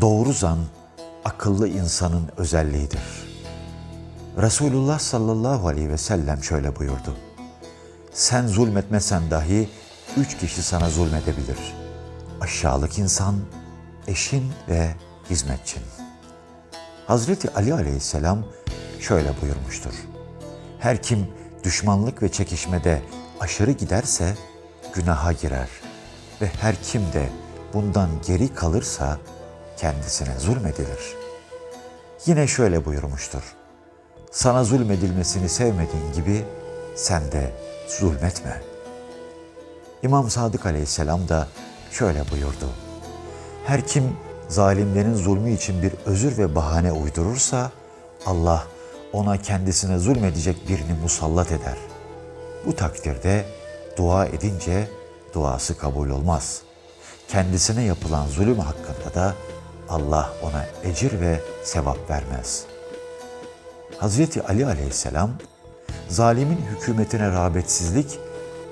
Doğru zan akıllı insanın özelliğidir. Resulullah sallallahu aleyhi ve sellem şöyle buyurdu. Sen zulmetmesen dahi üç kişi sana zulmedebilir. Aşağılık insan, eşin ve hizmetçin. Hazreti Ali aleyhisselam şöyle buyurmuştur. Her kim düşmanlık ve çekişmede aşırı giderse günaha girer ve her kim de bundan geri kalırsa kendisine zulmedilir. Yine şöyle buyurmuştur. Sana zulmedilmesini sevmediğin gibi sen de zulmetme. İmam Sadık aleyhisselam da şöyle buyurdu. Her kim zalimlerin zulmü için bir özür ve bahane uydurursa Allah ona kendisine zulmedecek birini musallat eder. Bu takdirde dua edince duası kabul olmaz. Kendisine yapılan zulüm hakkında da Allah ona ecir ve sevap vermez. Hazreti Ali aleyhisselam, zalimin hükümetine rağbetsizlik,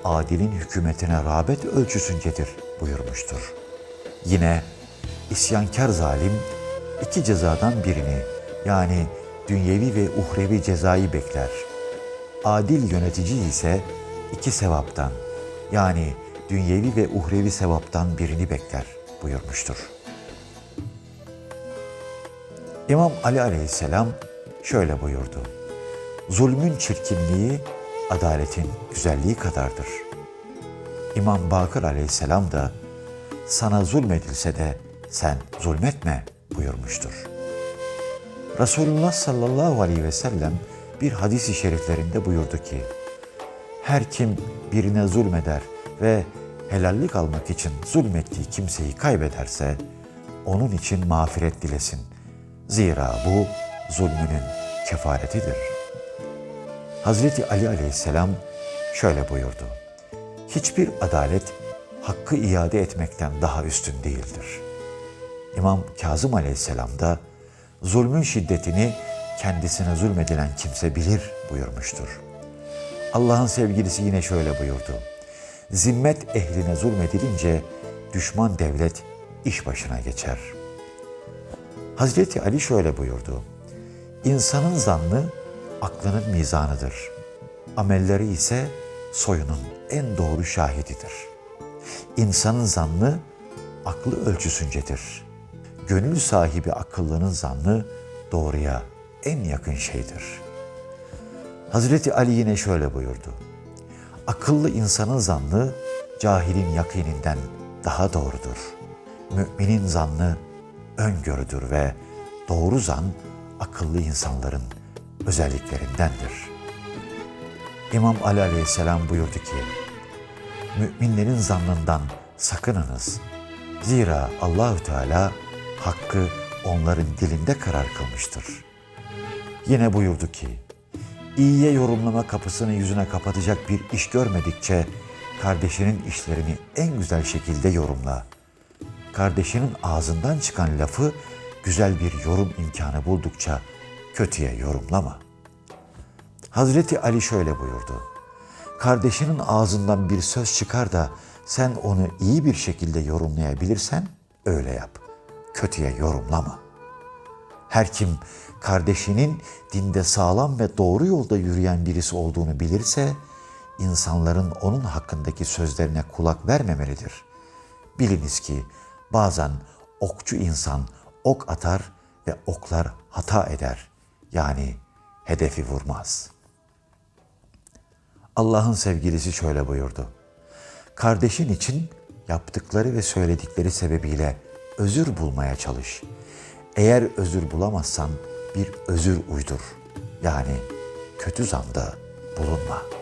adilin hükümetine rağbet ölçüsüncedir buyurmuştur. Yine isyankar zalim iki cezadan birini yani dünyevi ve uhrevi cezayı bekler. Adil yönetici ise iki sevaptan yani dünyevi ve uhrevi sevaptan birini bekler buyurmuştur. İmam Ali aleyhisselam şöyle buyurdu. Zulmün çirkinliği adaletin güzelliği kadardır. İmam Bakır aleyhisselam da sana zulmedilse de sen zulmetme buyurmuştur. Resulullah sallallahu aleyhi ve sellem bir hadis-i şeriflerinde buyurdu ki, her kim birine zulmeder ve helallik almak için zulmettiği kimseyi kaybederse, onun için mağfiret dilesin. Zira bu zulmünün kefaretidir. Hazreti Ali aleyhisselam şöyle buyurdu. Hiçbir adalet hakkı iade etmekten daha üstün değildir. İmam Kazım aleyhisselam da zulmün şiddetini kendisine zulmedilen kimse bilir buyurmuştur. Allah'ın sevgilisi yine şöyle buyurdu. Zimmet ehline zulmedilince düşman devlet iş başına geçer. Hazreti Ali şöyle buyurdu. İnsanın zannı aklının mizanıdır. Amelleri ise soyunun en doğru şahididir. İnsanın zannı aklı ölçüsüncedir. Gönül sahibi akıllının zannı doğruya en yakın şeydir. Hazreti Ali yine şöyle buyurdu. Akıllı insanın zannı cahilin yakininden daha doğrudur. Müminin zannı öngörüdür ve doğru zan akıllı insanların özelliklerindendir. İmam Ali aleyhisselam buyurdu ki, Müminlerin zannından sakınınız. Zira Allahü Teala hakkı onların dilinde karar kılmıştır. Yine buyurdu ki, iyiye yorumlama kapısını yüzüne kapatacak bir iş görmedikçe kardeşinin işlerini en güzel şekilde yorumla. Kardeşinin ağzından çıkan lafı güzel bir yorum imkanı buldukça kötüye yorumlama. Hazreti Ali şöyle buyurdu. Kardeşinin ağzından bir söz çıkar da sen onu iyi bir şekilde yorumlayabilirsen öyle yap. Kötüye yorumlama. Her kim kardeşinin dinde sağlam ve doğru yolda yürüyen birisi olduğunu bilirse insanların onun hakkındaki sözlerine kulak vermemelidir. Biliniz ki bazen okçu insan ok atar ve oklar hata eder. Yani hedefi vurmaz. Allah'ın sevgilisi şöyle buyurdu. Kardeşin için yaptıkları ve söyledikleri sebebiyle özür bulmaya çalış. Eğer özür bulamazsan bir özür uydur. Yani kötü zanda bulunma.''